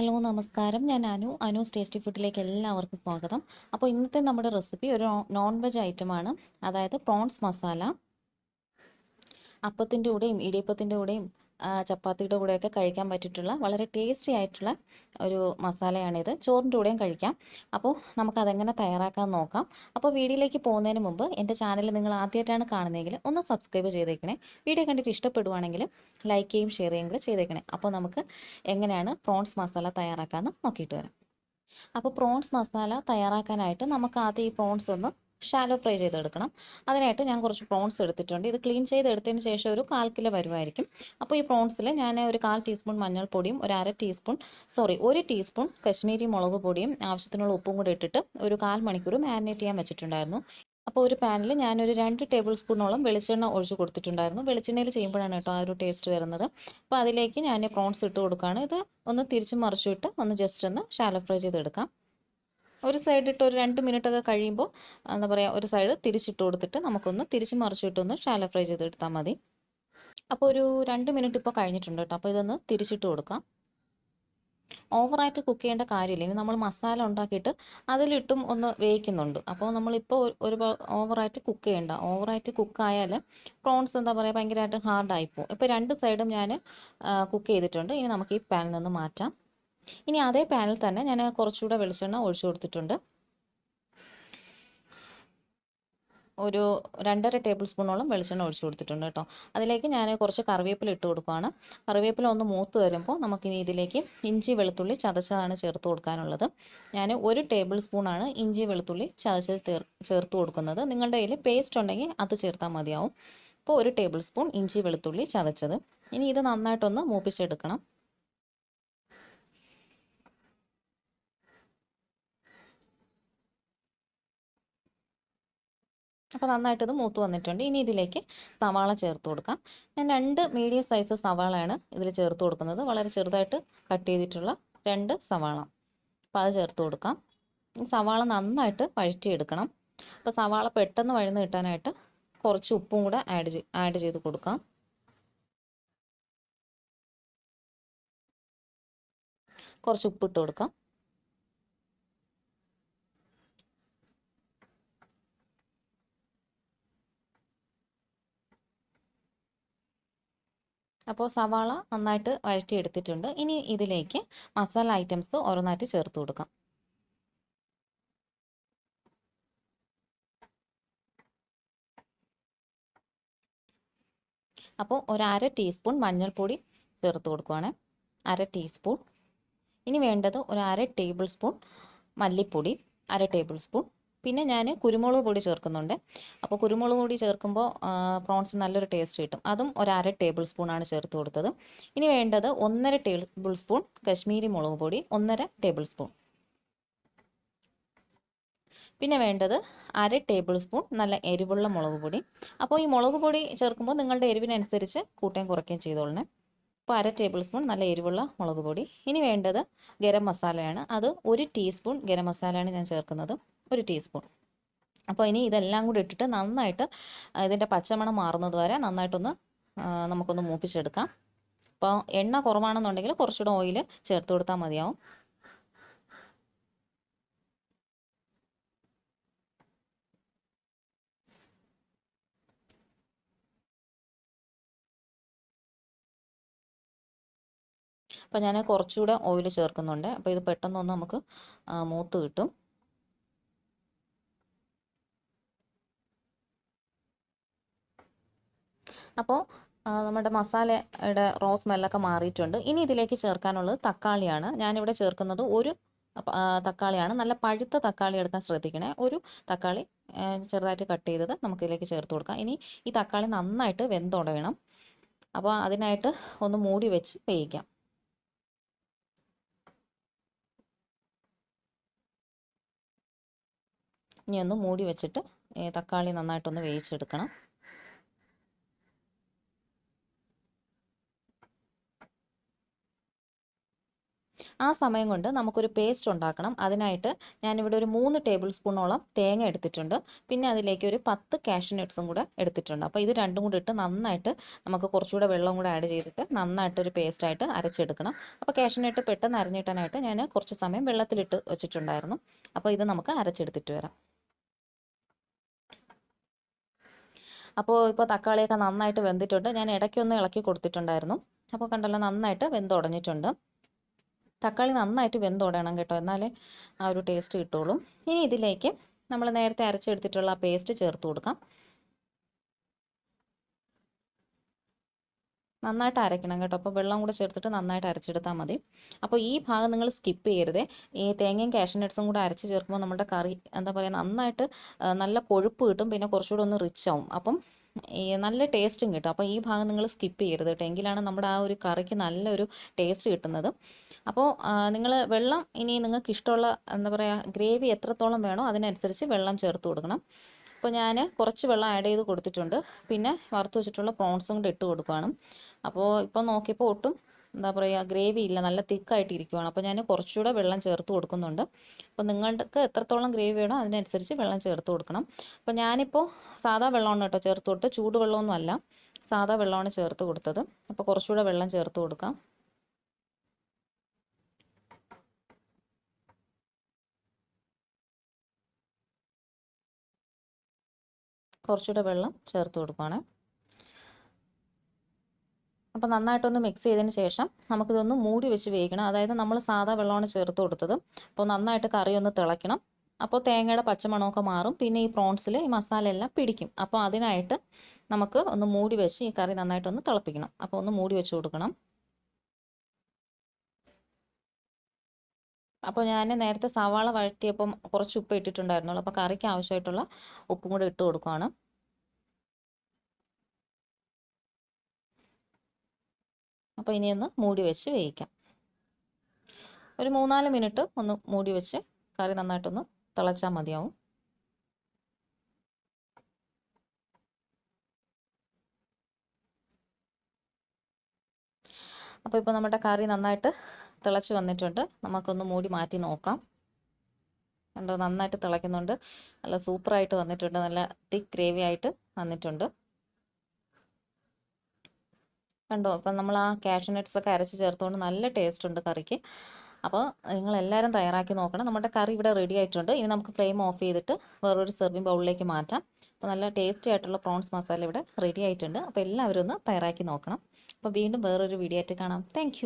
Hello നമസ്കാരം. ഞാൻ Anu. അനുസ് tasty ഫുഡിലേക്ക് എല്ലാവർക്കും സ്വാഗതം. അപ്പോൾ ഇന്നത്തെ നമ്മുടെ റെസിപ്പി ഒരു നോൺ വെജ് ഐറ്റമാണ്. അതായത് പ്രോൺസ് മസാല. അപ്പത്തിന്റെ കൂടെയും ഇടിയപ്പത്തിന്റെ കൂടെയും ചപ്പാത്തിയുടെ കൂടെയൊക്കെ കഴിക്കാൻ പറ്റിയിട്ടുള്ള വളരെ ടേസ്റ്റി ആയിട്ടുള്ള ഒരു മസാലയാണിത്. ചോറിന്റെ കൂടെയും കഴിക്കാം. അപ്പോൾ നമുക്കതെങ്ങനെ തയ്യാറാക്കാൻ നോക്കാം. അപ്പോൾ വീഡിയോയിലേക്ക് പോകുന്നതിന് മുമ്പ് എന്റെ ചാനൽ നിങ്ങൾ ആദ്യമായിട്ടാണ് കാണുന്നതെങ്കിൽ ഒന്ന് സബ്സ്ക്രൈബ് ചെയ്തേക്കണേ. വീഡിയോ കണ്ടിട്ട് ഇഷ്ടപ്പെടുവാണെങ്കിൽ ലൈക്ക് ചെയ്യും ഷെയർ ചെയ്യും കൂടെ ചെയ്തേക്കണേ. അപ്പോൾ നമുക്ക് എങ്ങനെയാണ് പ്രോൺസ് മസാല തയ്യാറാക്കാമെന്ന് നോക്കിയിട്ട് വരാം. അപ്പോൾ പ്രോൺസ് മസാല തയ്യാറാക്കാനായിട്ട് നമുക്ക് ആദ്യം ഈ പ്രോൺസ് ഒന്ന് ഷാലോ ഫ്രൈ ചെയ്തെടുക്കണം. അതിനായിട്ട് ഞാൻ കുറച്ച് പ്രോൺസ് എടുത്തിട്ടുണ്ട്. ഇത് ക്ലീൻ ചെയ്ത് എടുത്തതിന് ശേഷം ഒരു കാൽ കിലോ വരുമായിരിക്കും അപ്പോൾ ഈ പ്രോൺസിൽ ഞാൻ ഒരു കാൽ ടീസ്പൂൺ മഞ്ഞൾപ്പൊടിയും ഒരു അര ടീസ്പൂൺ സോറി ഒരു ടീസ്പൂൺ കശ്മീരി മുളക് പൊടിയും ആവശ്യത്തിനുള്ള ഉപ്പും കൂടി ഇട്ടിട്ട് ഒരു കാൽ മണിക്കൂർ മാരിനേറ്റ് ചെയ്യാൻ വെച്ചിട്ടുണ്ടായിരുന്നു. അപ്പോൾ ഒരു പാനിൽ ഞാനൊരു രണ്ട് ടേബിൾ സ്പൂണോളം വെളിച്ചെണ്ണ ഒഴിച്ച് കൊടുത്തിട്ടുണ്ടായിരുന്നു. വെളിച്ചെണ്ണയിൽ ചെയ്യുമ്പോഴാണ് കേട്ടോ ആ ഒരു ടേസ്റ്റ് വരുന്നത്. അപ്പോൾ അതിലേക്ക് ഞാൻ പ്രോൺസ് ഇട്ട് കൊടുക്കുകയാണ്. ഇത് ഒന്ന് തിരിച്ച് മറിച്ചിട്ട് ഒന്ന് ജസ്റ്റ് ഒന്ന് ഷാലോ ഫ്രൈ ചെയ്തെടുക്കാം. ഒരു സൈഡ് ഇട്ട് ഒരു രണ്ട് മിനിറ്റ് ഒക്കെ കഴിയുമ്പോൾ എന്താ പറയുക ഒരു സൈഡ് തിരിച്ചിട്ട് കൊടുത്തിട്ട് നമുക്കൊന്ന് തിരിച്ച് മറിച്ചിട്ടൊന്ന് ഷാലോ ഫ്രൈ ചെയ്തെടുത്താൽ മതി. അപ്പോൾ ഒരു രണ്ട് മിനിറ്റ് ഇപ്പോൾ കഴിഞ്ഞിട്ടുണ്ട് കേട്ടോ. അപ്പോൾ ഇതൊന്ന് തിരിച്ചിട്ട് കൊടുക്കാം. ഓവറായിട്ട് കുക്ക് ചെയ്യേണ്ട കാര്യമില്ല. ഇനി നമ്മൾ മസാല ഉണ്ടാക്കിയിട്ട് അതിലിട്ടും ഒന്ന് വേവിക്കുന്നുണ്ട്. അപ്പോൾ നമ്മളിപ്പോൾ ഒരു ഓവറായിട്ട് കുക്ക് ചെയ്യണ്ട. ഓവറായിട്ട് കുക്കായാൽ പ്രോൺസ് എന്താ പറയുക ഭയങ്കരമായിട്ട് ഹാർഡായിപ്പോൾ ഇപ്പോൾ രണ്ട് സൈഡും ഞാൻ കുക്ക് ചെയ്തിട്ടുണ്ട്. ഇനി നമുക്ക് ഈ പാനിൽ നിന്ന് മാറ്റാം. ഇനി അതേ പാനിൽ തന്നെ ഞാൻ കുറച്ചുകൂടെ വെളിച്ചെണ്ണ ഒഴിച്ചു കൊടുത്തിട്ടുണ്ട്. ഒരു രണ്ടര ടേബിൾ സ്പൂണോളം വെളിച്ചെണ്ണ ഒഴിച്ചു കൊടുത്തിട്ടുണ്ട് കേട്ടോ. അതിലേക്ക് ഞാൻ കുറച്ച് കറിവേപ്പില ഇട്ട് കൊടുക്കുകയാണ് കറിവേപ്പില ഒന്ന് മൂത്ത് വരുമ്പോൾ നമുക്കിനി ഇതിലേക്ക് ഇഞ്ചി വെളുത്തുള്ളി ചതച്ചതാണ് ചേർത്ത് കൊടുക്കാനുള്ളത്. ഞാൻ ഒരു ടേബിൾ സ്പൂണാണ് ഇഞ്ചി വെളുത്തുള്ളി ചതച്ചത് ചേർത്ത് കൊടുക്കുന്നത്. നിങ്ങളുടെ കയ്യിൽ പേസ്റ്റ് ഉണ്ടെങ്കിൽ അത് ചേർത്താൽ മതിയാവും. അപ്പോൾ ഒരു ടേബിൾ സ്പൂൺ ഇഞ്ചി വെളുത്തുള്ളി ചതച്ചത്. ഇനി ഇത് നന്നായിട്ടൊന്ന് മൂപ്പിച്ചെടുക്കണം. അപ്പോൾ നന്നായിട്ട് ഇത് മൂത്ത് വന്നിട്ടുണ്ട്. ഇനി ഇതിലേക്ക് സവാള ചേർത്ത് കൊടുക്കാം. ഞാൻ രണ്ട് മീഡിയം സൈസ് സവാളയാണ് ഇതിൽ ചേർത്ത് കൊടുക്കുന്നത്. വളരെ ചെറുതായിട്ട് കട്ട് ചെയ്തിട്ടുള്ള രണ്ട് സവാള. അപ്പോൾ അത് ചേർത്ത് കൊടുക്കാം. സവാള നന്നായിട്ട് വഴറ്റിയെടുക്കണം. അപ്പോൾ സവാള പെട്ടെന്ന് വഴന്ന് കിട്ടാനായിട്ട് കുറച്ച് ഉപ്പും കൂടെ ആഡ് ആഡ് ചെയ്ത് കൊടുക്കാം. കുറച്ച് ഉപ്പിട്ട് കൊടുക്കാം. അപ്പോൾ സവാള നന്നായിട്ട് വഴറ്റിയെടുത്തിട്ടുണ്ട്. ഇനി ഇതിലേക്ക് മസാല ഐറ്റംസ് ഓരോന്നായിട്ട് ചേർത്ത് കൊടുക്കാം. അപ്പോൾ ഒരു അര ടീസ്പൂൺ മഞ്ഞൾപ്പൊടി ചേർത്ത് കൊടുക്കുവാണ്. അര ടീസ്പൂൺ. ഇനി വേണ്ടത് ഒരു അര ടേബിൾ സ്പൂൺ മല്ലിപ്പൊടി അര ടേബിൾ സ്പൂൺ പിന്നെ ഞാൻ കുരുമുളക് പൊടി ചേർക്കുന്നുണ്ട്. അപ്പോൾ കുരുമുളക് പൊടി ചേർക്കുമ്പോൾ പ്രോൺസ് നല്ലൊരു ടേസ്റ്റ് കിട്ടും. അതും ഒരു അര ടേബിൾ സ്പൂണാണ് ചേർത്ത് കൊടുത്തത്. ഇനി വേണ്ടത് ഒന്നര ടേബിൾ സ്പൂൺ കശ്മീരി മുളക് പൊടി ഒന്നര ടേബിൾ സ്പൂൺ പിന്നെ വേണ്ടത് അര ടേബിൾ സ്പൂൺ നല്ല എരിവുള്ള മുളക് പൊടി. അപ്പോൾ ഈ മുളക് പൊടി ചേർക്കുമ്പോൾ നിങ്ങളുടെ എരിവിനനുസരിച്ച് കൂട്ടുകയും കുറയ്ക്കുകയും ചെയ്തോളണേ. അപ്പോൾ അര ടേബിൾ സ്പൂൺ നല്ല എരിവുള്ള മുളക് പൊടി. ഇനി വേണ്ടത് ഗരം മസാലയാണ്. അത് ഒരു ടീസ്പൂൺ ഗരം മസാലയാണ് ഞാൻ ചേർക്കുന്നത്. ഒരു ടീസ്പൂൺ അപ്പോൾ ഇനി ഇതെല്ലാം കൂടി ഇട്ടിട്ട് നന്നായിട്ട് ഇതിന്റെ പച്ചമണം മാറുന്നത് വരെ നന്നായിട്ടൊന്ന് നമുക്കൊന്ന് മൂപ്പിച്ചെടുക്കാം. അപ്പോൾ എണ്ണ കുറവാണെന്നുണ്ടെങ്കിൽ കുറച്ചുകൂടെ ഓയിൽ ചേർത്ത് കൊടുത്താൽ മതിയാവും. അപ്പോൾ ഞാൻ കുറച്ചുകൂടെ ഓയിൽ ചേർക്കുന്നുണ്ട്. അപ്പോൾ ഇത് പെട്ടെന്നൊന്ന് നമുക്ക് മൂത്ത് കിട്ടും. അപ്പോൾ നമ്മുടെ മസാലയുടെ റോ സ്മെല്ലൊക്കെ മാറിയിട്ടുണ്ട്. ഇനി ഇതിലേക്ക് ചേർക്കാനുള്ളത് തക്കാളിയാണ്. ഞാനിവിടെ ചേർക്കുന്നത് ഒരു തക്കാളിയാണ്. നല്ല പഴുത്ത തക്കാളി എടുക്കാൻ ശ്രദ്ധിക്കണേ. ഒരു തക്കാളി ചെറുതായിട്ട് കട്ട് ചെയ്തത് നമുക്ക് ഇതിലേക്ക് ചേർത്ത് കൊടുക്കാം. ഇനി ഈ തക്കാളി നന്നായിട്ട് വെന്തുടയണം. അപ്പോൾ അതിനായിട്ട് ഒന്ന് മൂടി വെച്ച് വേവിക്കാം. ഇനി ഒന്ന് മൂടി വെച്ചിട്ട് തക്കാളി നന്നായിട്ടൊന്ന് വേവിച്ചെടുക്കണം. ആ സമയം കൊണ്ട് നമുക്കൊരു പേസ്റ്റ് ഉണ്ടാക്കണം. അതിനായിട്ട് ഞാനിവിടെ ഒരു മൂന്ന് ടേബിൾ സ്പൂണോളം തേങ്ങ എടുത്തിട്ടുണ്ട്. പിന്നെ അതിലേക്ക് ഒരു പത്ത് കാഷ്യൂ നട്ട്സും കൂടെ എടുത്തിട്ടുണ്ട്. അപ്പോൾ ഇത് രണ്ടും കൂടി ഇട്ട് നന്നായിട്ട് നമുക്ക് കുറച്ചുകൂടെ വെള്ളം കൂടെ ആഡ് ചെയ്തിട്ട് നന്നായിട്ടൊരു പേസ്റ്റായിട്ട് അരച്ചെടുക്കണം. അപ്പോൾ കാഷ്യൂ നട്ട് പെട്ടെന്ന് അരഞ്ഞിട്ടാനായിട്ട് ഞാൻ കുറച്ച് സമയം വെള്ളത്തിലിട്ട് വെച്ചിട്ടുണ്ടായിരുന്നു. അപ്പോൾ ഇത് നമുക്ക് അരച്ചെടുത്തിട്ട് വരാം. അപ്പോൾ ഇപ്പോൾ തക്കാളിയൊക്കെ നന്നായിട്ട് വെന്തിട്ടുണ്ട്. ഞാൻ ഇടയ്ക്കൊന്ന് ഇളക്കി കൊടുത്തിട്ടുണ്ടായിരുന്നു. അപ്പോൾ കണ്ടല്ലോ നന്നായിട്ട് വെന്തുടഞ്ഞിട്ടുണ്ട്. തക്കാളി നന്നായിട്ട് വെന്തോടണം കേട്ടോ. എന്നാലേ ആ ഒരു ടേസ്റ്റ് കിട്ടുള്ളൂ. ഇനി ഇതിലേക്ക് നമ്മൾ നേരത്തെ അരച്ചെടുത്തിട്ടുള്ള പേസ്റ്റ് ചേർത്ത് കൊടുക്കാം. നന്നായിട്ട് അരയ്ക്കണം കേട്ടോ. അപ്പോൾ വെള്ളം കൂടെ ചേർത്തിട്ട് നന്നായിട്ട് അരച്ചെടുത്താൽ മതി. അപ്പോൾ ഈ ഭാഗം നിങ്ങൾ സ്കിപ്പ് ചെയ്യരുത്. ഈ തേങ്ങയും കാഷ്യൂ നട്ട്സും കൂടെ അരച്ച് ചേർക്കുമ്പോൾ നമ്മുടെ കറി എന്താ പറയുക നന്നായിട്ട് നല്ല കൊഴുപ്പ് കിട്ടും. പിന്നെ കുറച്ചുകൂടെ ഒന്ന് റിച്ച് ആവും. അപ്പം നല്ല ടേസ്റ്റും കിട്ടും. അപ്പോൾ ഈ ഭാഗം നിങ്ങൾ സ്കിപ്പ് ചെയ്യരുത് കേട്ടോ. എങ്കിലാണ് നമ്മുടെ ആ ഒരു കറിക്ക് നല്ലൊരു ടേസ്റ്റ് കിട്ടുന്നത്. അപ്പോൾ നിങ്ങൾ വെള്ളം ഇനി നിങ്ങൾക്ക് ഇഷ്ടമുള്ള എന്താ പറയുക ഗ്രേവി എത്രത്തോളം വേണോ അതിനനുസരിച്ച് വെള്ളം ചേർത്ത് കൊടുക്കണം. അപ്പോൾ ഞാൻ കുറച്ച് വെള്ളം ആഡ് ചെയ്ത് കൊടുത്തിട്ടുണ്ട്. പിന്നെ വറുത്ത് വെച്ചിട്ടുള്ള പ്രോൺസും കൂടെ ഇട്ട് കൊടുക്കുകയാണ് അപ്പോൾ ഇപ്പോൾ നോക്കിയപ്പോൾ ഒട്ടും എന്താ പറയുക ഗ്രേവി ഇല്ല. നല്ല തിക്കായിട്ട് ഇരിക്കുവാണ് അപ്പോൾ ഞാൻ കുറച്ചുകൂടെ വെള്ളം ചേർത്ത് കൊടുക്കുന്നുണ്ട്. അപ്പോൾ നിങ്ങൾക്ക് എത്രത്തോളം ഗ്രേവി വേണോ അതിനനുസരിച്ച് വെള്ളം ചേർത്ത് കൊടുക്കണം. അപ്പോൾ ഞാനിപ്പോൾ സാധാ വെള്ളമാണ് കേട്ടോ ചേർത്ത് കൊടുത്ത് ചൂടുവെള്ളമൊന്നും അല്ല സാധാ വെള്ളമാണ് ചേർത്ത് കൊടുത്തത്. അപ്പോൾ കുറച്ചുകൂടെ വെള്ളം ചേർത്ത് കൊടുക്കാം. കുറച്ചുകൂടെ വെള്ളം ചേർത്ത് കൊടുക്കുകയാണ് അപ്പോൾ നന്നായിട്ടൊന്ന് മിക്സ് ചെയ്തതിന് ശേഷം നമുക്കിതൊന്ന് മൂടി വെച്ച് വേവിക്കണം. അതായത് നമ്മൾ സാധാ വെള്ളമാണ് ചേർത്ത് കൊടുത്തത്. അപ്പോൾ നന്നായിട്ട് കറി ഒന്ന് തിളയ്ക്കണം. അപ്പോൾ തേങ്ങയുടെ പച്ചമണമൊക്കെ മാറും. പിന്നെ ഈ പ്രോൺസിൽ ഈ മസാല എല്ലാം പിടിക്കും. അപ്പോൾ അതിനായിട്ട് നമുക്ക് ഒന്ന് മൂടി വെച്ച് ഈ കറി നന്നായിട്ടൊന്ന് തിളപ്പിക്കണം. അപ്പോൾ ഒന്ന് മൂടി വെച്ച് കൊടുക്കണം. അപ്പോൾ ഞാൻ നേരത്തെ സവാള വഴറ്റിയപ്പം കുറച്ച് ഉപ്പ് ഇട്ടിട്ടുണ്ടായിരുന്നുള്ളൂ. അപ്പോൾ കറിക്ക് ആവശ്യമായിട്ടുള്ള ഉപ്പും കൂടെ ഇട്ട് കൊടുക്കുകയാണ് അപ്പോൾ ഇനി ഒന്ന് മൂടി വെച്ച് വേവിക്കാം. ഒരു മൂന്നാൽ മിനിറ്റ് ഒന്ന് മൂടി വെച്ച് കറി നന്നായിട്ടൊന്ന് തിളച്ചാൽ മതിയാവും. അപ്പോൾ ഇപ്പോൾ നമ്മുടെ കറി നന്നായിട്ട് തിളച്ച് വന്നിട്ടുണ്ട്. നമുക്കൊന്ന് മൂടി മാറ്റി നോക്കാം. കണ്ടോ നന്നായിട്ട് തിളയ്ക്കുന്നുണ്ട്. നല്ല സൂപ്പറായിട്ട് വന്നിട്ടുണ്ട്. നല്ല തിക്ക് ഗ്രേവി ആയിട്ട് വന്നിട്ടുണ്ട്. കണ്ടോ? ഇപ്പം നമ്മൾ ആ കാഷ്യൂ നട്ട്സ് ഒക്കെ അരച്ച് ചേർത്തുകൊണ്ട് നല്ല ടേസ്റ്റ് ഉണ്ട് കറിക്ക്. അപ്പോൾ നിങ്ങൾ എല്ലാവരും തയ്യാറാക്കി നോക്കണം. നമ്മുടെ കറി ഇവിടെ റെഡി ആയിട്ടുണ്ട്. ഇനി നമുക്ക് ഫ്ലെയിം ഓഫ് ചെയ്തിട്ട് വേറൊരു സെർവിങ് ബൗളിലേക്ക് മാറ്റാം. അപ്പോൾ നല്ല ടേസ്റ്റി ആയിട്ടുള്ള പ്രോൺസ് മസാല ഇവിടെ റെഡി ആയിട്ടുണ്ട്. അപ്പോൾ എല്ലാവരും ഒന്ന് തയ്യാറാക്കി നോക്കണം. അപ്പോൾ വീണ്ടും വേറൊരു വീഡിയോ ആയിട്ട് കാണാം. താങ്ക്